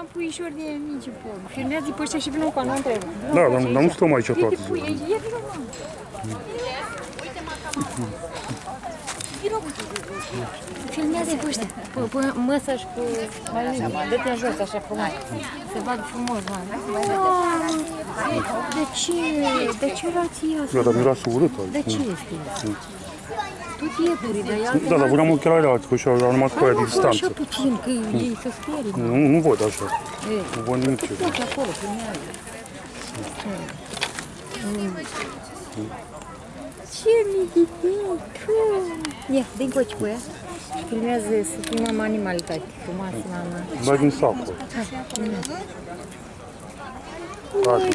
am puișori de mici pom. Filmează pe ăștia și vină cu anul întreg. Da, dar nu stăm aici toată ziua. E vină, mă. Filmează-i pe ăștia, pe, pe măsa și cu malinii. Dă-te jos așa frumos. Se vad frumos, mă. Да чи, да чирать ясно. Ну, я там не раз улита. Да чисто. Тут є буріда, я ну, Да, да, будемо кирайлять, хоча вже нема такої А що дистанції. тут жінки їй це скорі? Ну, ну вот, ну, а що? Е, Вон тут нічого. можна коло прийняти. Чи мій дітей? Фу. Ні, динькочку, я. Пример з сутні мама анімалі так, мама. Дай він сапку. Так.